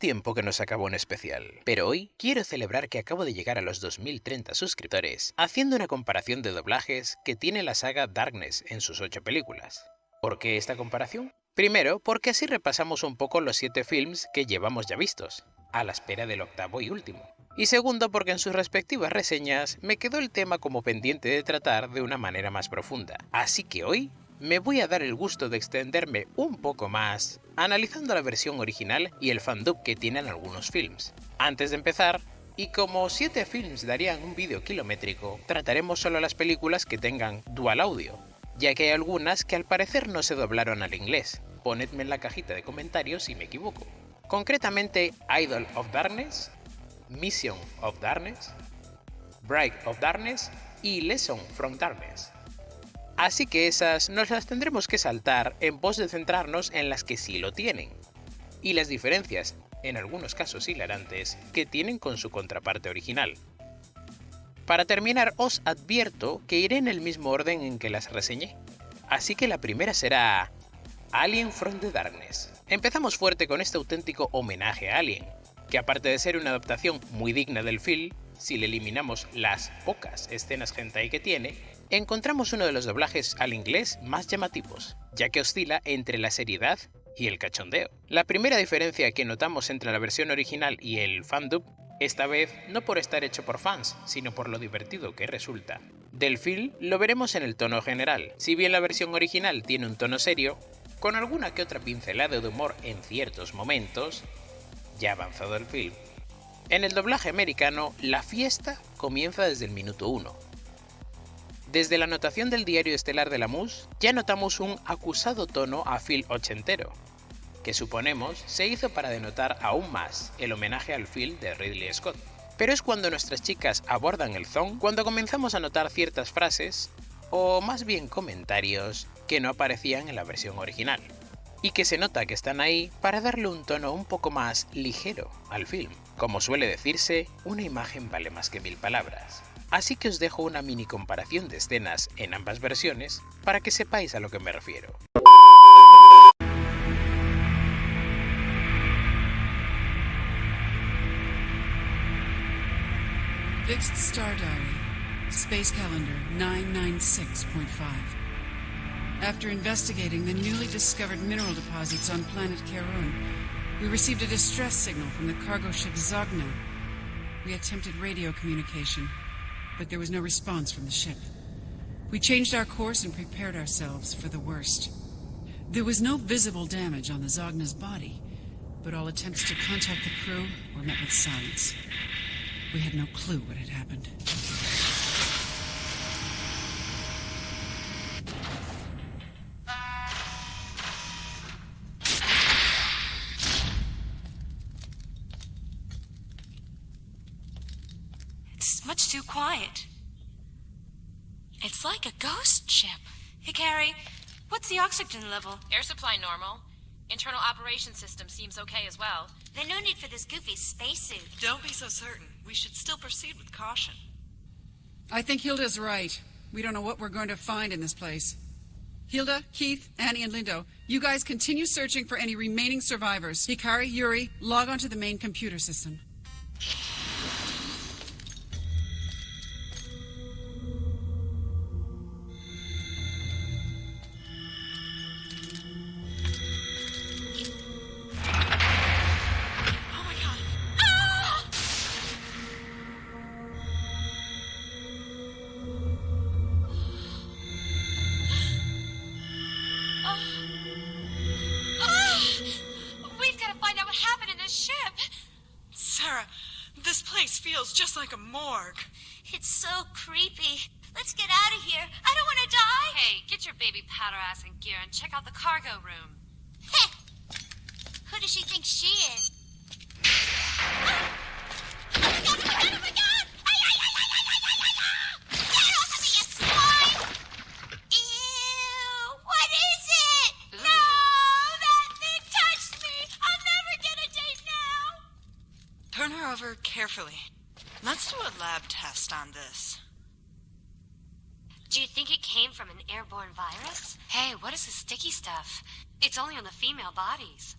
Tiempo que no sacaba un especial, pero hoy quiero celebrar que acabo de llegar a los 2030 suscriptores haciendo una comparación de doblajes que tiene la saga Darkness en sus 8 películas. ¿Por qué esta comparación? Primero, porque así repasamos un poco los 7 films que llevamos ya vistos, a la espera del octavo y último. Y segundo, porque en sus respectivas reseñas me quedó el tema como pendiente de tratar de una manera más profunda. Así que hoy me voy a dar el gusto de extenderme un poco más, analizando la versión original y el fandub que tienen algunos films. Antes de empezar, y como 7 films darían un vídeo kilométrico, trataremos solo las películas que tengan dual audio, ya que hay algunas que al parecer no se doblaron al inglés. Ponedme en la cajita de comentarios si me equivoco. Concretamente Idol of Darkness, Mission of Darkness, Bright of Darkness y Lesson from Darkness. Así que esas nos las tendremos que saltar en pos de centrarnos en las que sí lo tienen. Y las diferencias, en algunos casos hilarantes, que tienen con su contraparte original. Para terminar os advierto que iré en el mismo orden en que las reseñé. Así que la primera será Alien from the Darkness. Empezamos fuerte con este auténtico homenaje a Alien, que aparte de ser una adaptación muy digna del film, si le eliminamos las pocas escenas hentai que tiene, encontramos uno de los doblajes al inglés más llamativos, ya que oscila entre la seriedad y el cachondeo. La primera diferencia que notamos entre la versión original y el fandub, esta vez no por estar hecho por fans, sino por lo divertido que resulta. Del film lo veremos en el tono general, si bien la versión original tiene un tono serio, con alguna que otra pincelada de humor en ciertos momentos, ya avanzado el film, en el doblaje americano, la fiesta comienza desde el minuto 1. Desde la anotación del diario estelar de la MUS, ya notamos un acusado tono a Phil ochentero, que suponemos se hizo para denotar aún más el homenaje al Phil de Ridley Scott. Pero es cuando nuestras chicas abordan el zone cuando comenzamos a notar ciertas frases, o más bien comentarios, que no aparecían en la versión original y que se nota que están ahí para darle un tono un poco más ligero al film. Como suele decirse, una imagen vale más que mil palabras. Así que os dejo una mini comparación de escenas en ambas versiones para que sepáis a lo que me refiero. Fixed Star Diary, Space Calendar 996.5. After investigating the newly discovered mineral deposits on planet Karun, we received a distress signal from the cargo ship Zogna. We attempted radio communication, but there was no response from the ship. We changed our course and prepared ourselves for the worst. There was no visible damage on the Zogna's body, but all attempts to contact the crew were met with silence. We had no clue what had happened. Like a ghost ship. Hey, Carrie, what's the oxygen level? Air supply normal. Internal operation system seems okay as well. Then no need for this goofy spacesuit. Don't be so certain. We should still proceed with caution. I think Hilda's right. We don't know what we're going to find in this place. Hilda, Keith, Annie, and Lindo, you guys continue searching for any remaining survivors. Hikari, Yuri, log onto the main computer system. Like a morgue. It's so creepy. Let's get out of here. I don't want to die. Hey, get your baby powder ass in gear and check out the cargo room. Heh. Who does she think she is? Ah! Oh my god, oh my god, oh my god! Get off of me, you s what is it? No, that thing touched me! I'll never get a date now. Turn her over carefully. Let's do a lab test on this. Do you think it came from an airborne virus? Hey, what is this sticky stuff? It's only on the female bodies.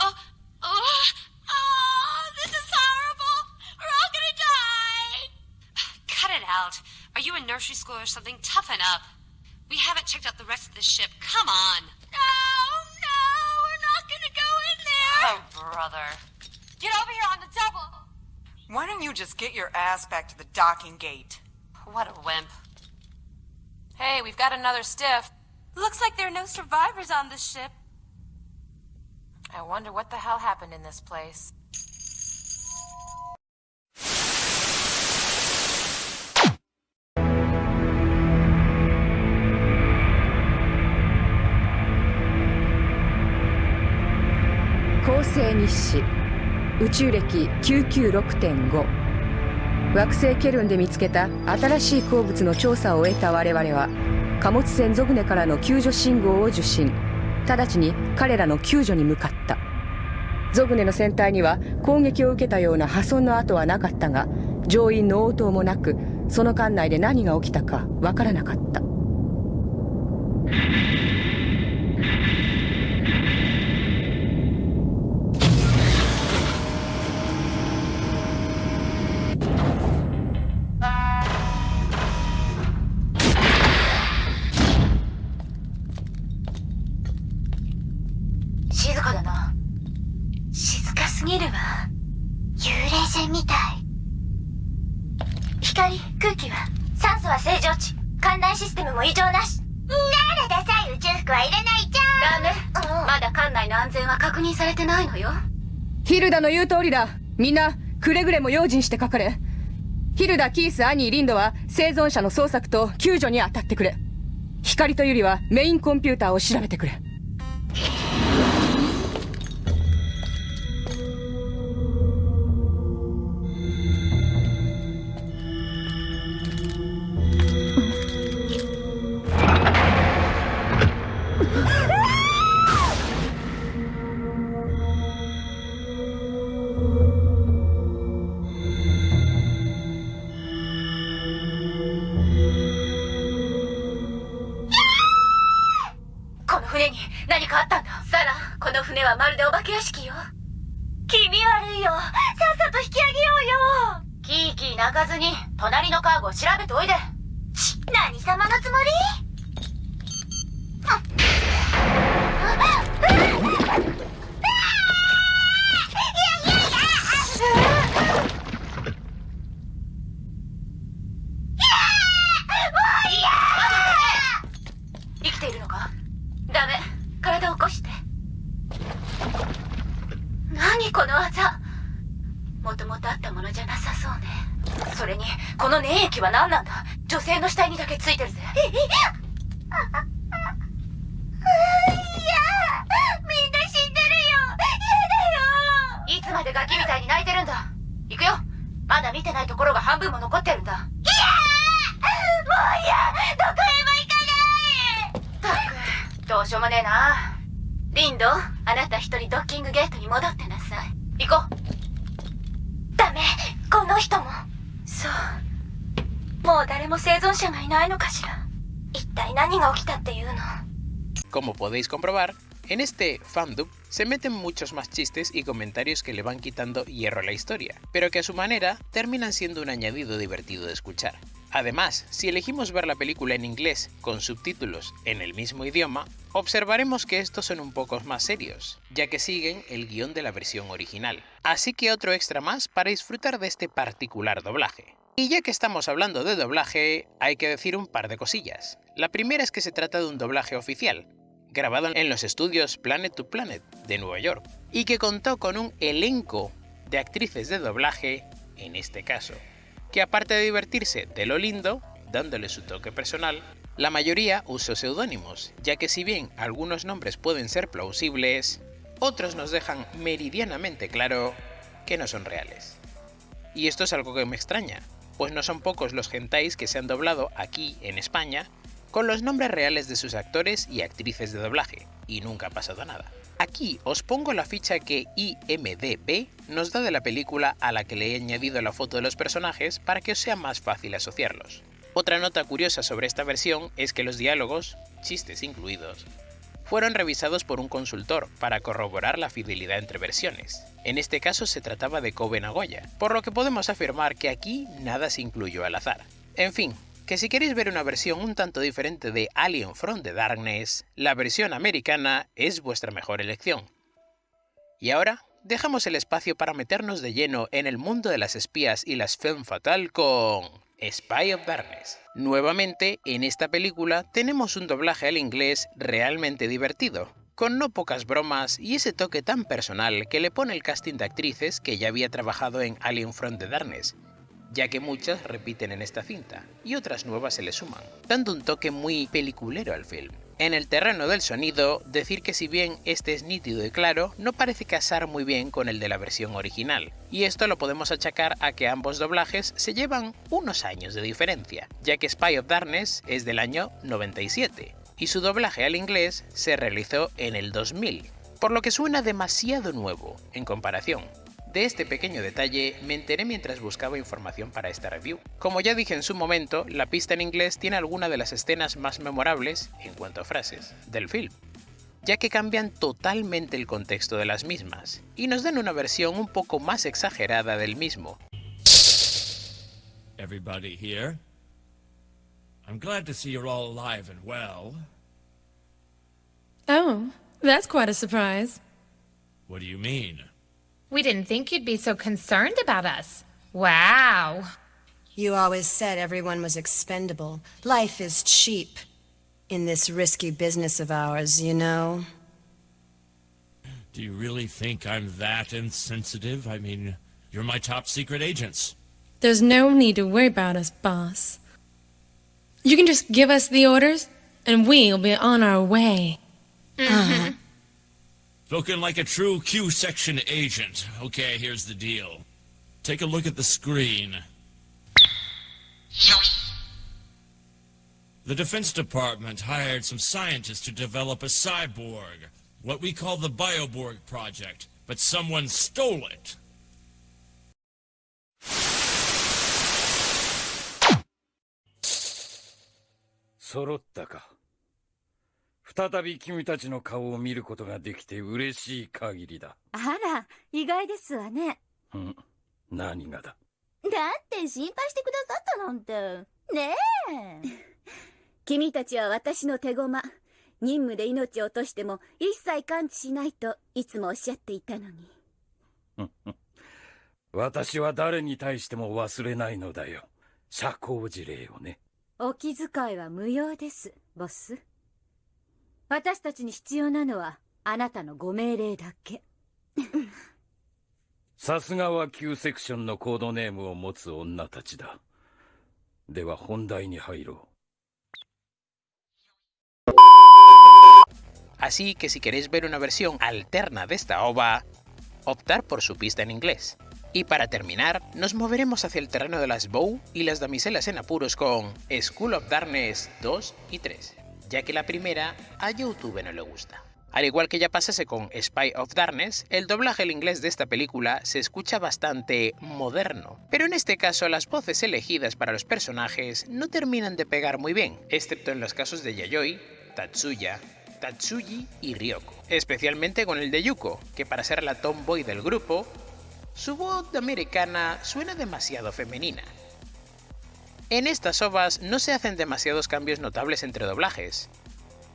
Oh, oh, Oh, this is horrible. We're all gonna die. Cut it out. Are you in nursery school or something? Toughen up. We haven't checked out the rest of the ship. Come on. No, no, we're not gonna go in there. Oh, brother. Get over here on the double. Why don't you just get your ass back to the docking gate? What a wimp. Hey, we've got another stiff. Looks like there are no survivors on this ship. I wonder what the hell happened in this place. Kosei Nishi. 宇宙歴996.5」惑星ケルンで見つけた新しい鉱物の調査を終えた我々は貨物船ゾグネからの救助信号を受信。直ちに彼らの救助に向かった。ゾグネの船体には攻撃を受けたような破損の跡はなかったが乗員の応答もなくその艦内で何が起きたかわからなかった。ルダの言う通りだ。みんなくれぐれも用心してかかれ。ヒルダ、キース、アニー、リンドは生存者の捜索と救助に当たってくれ。光とユリはメインコンピューターを調べてくれ。船に何かあったんだ？サラ、この船はまるでお化け屋敷よ。気味悪いよ。さっさと引き上げようよ。キーキー泣かずに、隣のカーゴを調べておいで。ち、何様のつもり？ダメ。体を起こして。何この技。もともとあったものじゃなさそうね。それにこの粘液は何なんだ。女性の死体にだけついてるぜ。えいやみんな死んでるよ。嫌だよ。いつまでガキみたいに泣いてるんだ。行くよ。まだ見てないところが半分も残ってるんだどうしようもねえなリンドあなた一人ドッキングゲートに戻ってなさい行こうダメこの人もそうもう誰も生存者がいないのかしら一体何が起きたっていうの Como podéis comprobar, en este fandub se meten muchos más chistes y comentarios que le van quitando hierro a la historia, pero que a su manera terminan siendo un añadido divertido de escuchar. Además, si elegimos ver la película en inglés con subtítulos en el mismo idioma, observaremos que estos son un poco más serios, ya que siguen el guion de la versión original. Así que otro extra más para disfrutar de este particular doblaje. Y ya que estamos hablando de doblaje, hay que decir un par de cosillas. La primera es que se trata de un doblaje oficial, grabado en los estudios Planet to Planet de Nueva York, y que contó con un elenco de actrices de doblaje, en este caso, que aparte de divertirse de lo lindo, dándole su toque personal, la mayoría usó seudónimos, ya que si bien algunos nombres pueden ser plausibles, otros nos dejan meridianamente claro que no son reales. Y esto es algo que me extraña, pues no son pocos los gentais que se han doblado aquí en España con los nombres reales de sus actores y actrices de doblaje, y nunca ha pasado nada. Aquí os pongo la ficha que IMDB nos da de la película a la que le he añadido la foto de los personajes para que os sea más fácil asociarlos. Otra nota curiosa sobre esta versión es que los diálogos, chistes incluidos, fueron revisados por un consultor para corroborar la fidelidad entre versiones. En este caso se trataba de Kobe Nagoya, por lo que podemos afirmar que aquí nada se incluyó al azar. En fin, que si queréis ver una versión un tanto diferente de Alien from the Darkness, la versión americana es vuestra mejor elección. Y ahora dejamos el espacio para meternos de lleno en el mundo de las espías y las femme fatal con Spy of Darkness. Nuevamente, en esta película tenemos un doblaje al inglés realmente divertido, con no pocas bromas y ese toque tan personal que le pone el casting de actrices que ya había trabajado en Alien from the Darkness, ya que muchas repiten en esta cinta y otras nuevas se le suman, dando un toque muy peliculero al film. En el terreno del sonido, decir que si bien este es nítido y claro, no parece casar muy bien con el de la versión original, y esto lo podemos achacar a que ambos doblajes se llevan unos años de diferencia, ya que Spy of Darkness es del año 97, y su doblaje al inglés se realizó en el 2000, por lo que suena demasiado nuevo en comparación, de este pequeño detalle me enteré mientras buscaba información para esta review. Como ya dije en su momento, la pista en inglés tiene alguna de las escenas más memorables, en cuanto a frases, del film, ya que cambian totalmente el contexto de las mismas, y nos dan una versión un poco más exagerada del mismo. Everybody here? I'm glad to see you're all alive and well. Oh, that's quite a surprise. What do you mean? We didn't think you'd be so concerned about us. Wow. You always said everyone was expendable. Life is cheap. In this risky business of ours, you know. Do you really think I'm that insensitive? I mean, you're my top secret agents. There's no need to worry about us, boss. You can just give us the orders, and we'll be on our way. Mm-hmm. Spoken like a true Q-section agent. Okay, here's the deal. Take a look at the screen. The Defense Department hired some scientists to develop a cyborg, what we call the Bioborg Project, but someone stole it. Sorottaka. 再び君たちの顔を見ることができて嬉しい限りだ。あら、意外ですわね。ん何がだ？だって心配してくださったなんて。ねえ。君たちは私の手駒。任務で命を落としても一切感知しないといつもおっしゃっていたのに。私は誰に対しても忘れないのだよ。社交辞令をね。お気遣いは無用です、ボス。私たちに必要なのはあなたのご命令だけさすがは Q セクションのコードネームを持つ女たちだでは本題に入ろう Así que si queréis ver una versión alterna de esta ova, optar por su pista en inglés. Y para terminar, nos moveremos hacia el terreno de las Bow y las damiselas en apuros con School of Darkness 2 y 3 ya que la primera a YouTube no le gusta. Al igual que ya pasase con Spy of Darkness, el doblaje al inglés de esta película se escucha bastante moderno, pero en este caso las voces elegidas para los personajes no terminan de pegar muy bien, excepto en los casos de Yayoi, Tatsuya, Tatsuyi y Ryoko, especialmente con el de Yuko, que para ser la tomboy del grupo, su voz americana suena demasiado femenina, en estas ovas no se hacen demasiados cambios notables entre doblajes,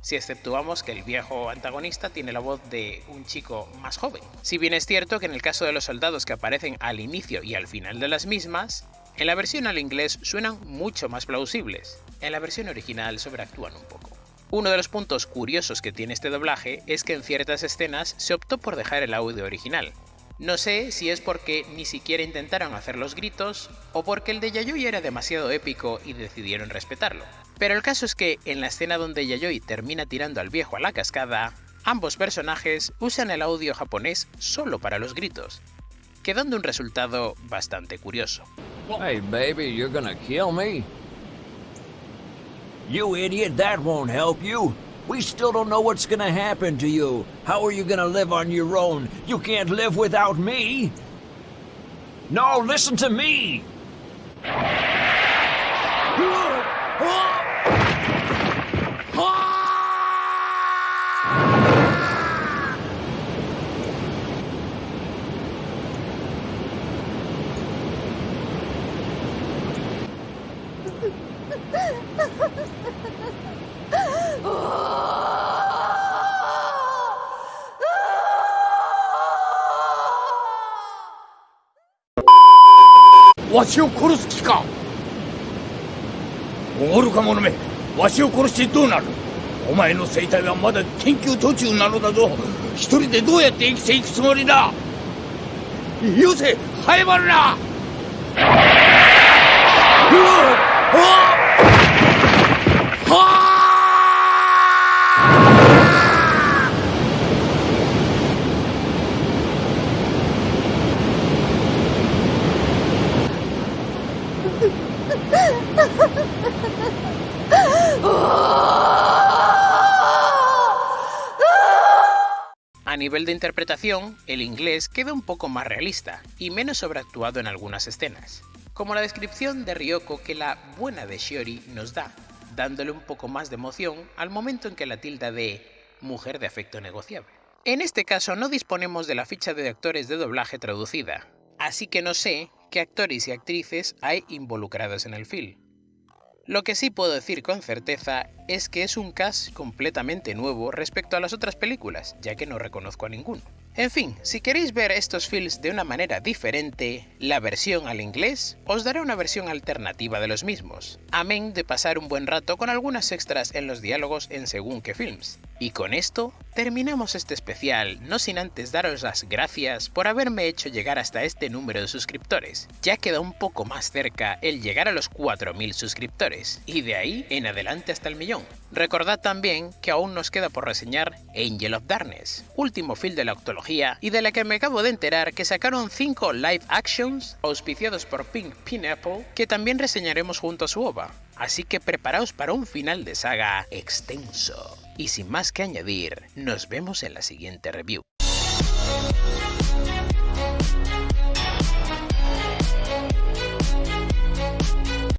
si exceptuamos que el viejo antagonista tiene la voz de un chico más joven. Si bien es cierto que en el caso de los soldados que aparecen al inicio y al final de las mismas, en la versión al inglés suenan mucho más plausibles, en la versión original sobreactúan un poco. Uno de los puntos curiosos que tiene este doblaje es que en ciertas escenas se optó por dejar el audio original, no sé si es porque ni siquiera intentaron hacer los gritos o porque el de Yayoi era demasiado épico y decidieron respetarlo. Pero el caso es que en la escena donde Yayoi termina tirando al viejo a la cascada, ambos personajes usan el audio japonés solo para los gritos, quedando un resultado bastante curioso. Hey baby, you're gonna kill me? You idiot, that won't help you. We still don't know what's gonna happen to you. How are you gonna live on your own? You can't live without me. No, listen to me. わしを殺す気か。愚か者めわしを殺してどうなる。お前の生態はまだ研究途中なのだぞ。一人でどうやって生きていくつもりだ。よせ早まるな。うわあ interpretación, el inglés queda un poco más realista y menos sobreactuado en algunas escenas, como la descripción de Ryoko que la buena de Shiori nos da, dándole un poco más de emoción al momento en que la tilda de mujer de afecto negociable. En este caso no disponemos de la ficha de actores de doblaje traducida, así que no sé qué actores y actrices hay involucrados en el film. Lo que sí puedo decir con certeza es que es un cast completamente nuevo respecto a las otras películas, ya que no reconozco a ninguno. En fin, si queréis ver estos films de una manera diferente, la versión al inglés, os daré una versión alternativa de los mismos, amén de pasar un buen rato con algunas extras en los diálogos en según qué films. Y con esto, terminamos este especial, no sin antes daros las gracias por haberme hecho llegar hasta este número de suscriptores. Ya queda un poco más cerca el llegar a los 4000 suscriptores, y de ahí en adelante hasta el millón. Recordad también que aún nos queda por reseñar Angel of Darkness, último film de la octología y de la que me acabo de enterar que sacaron 5 live actions auspiciados por Pink Pineapple que también reseñaremos junto a su OVA. Así que preparaos para un final de saga extenso. Y sin más que añadir, nos vemos en la siguiente review.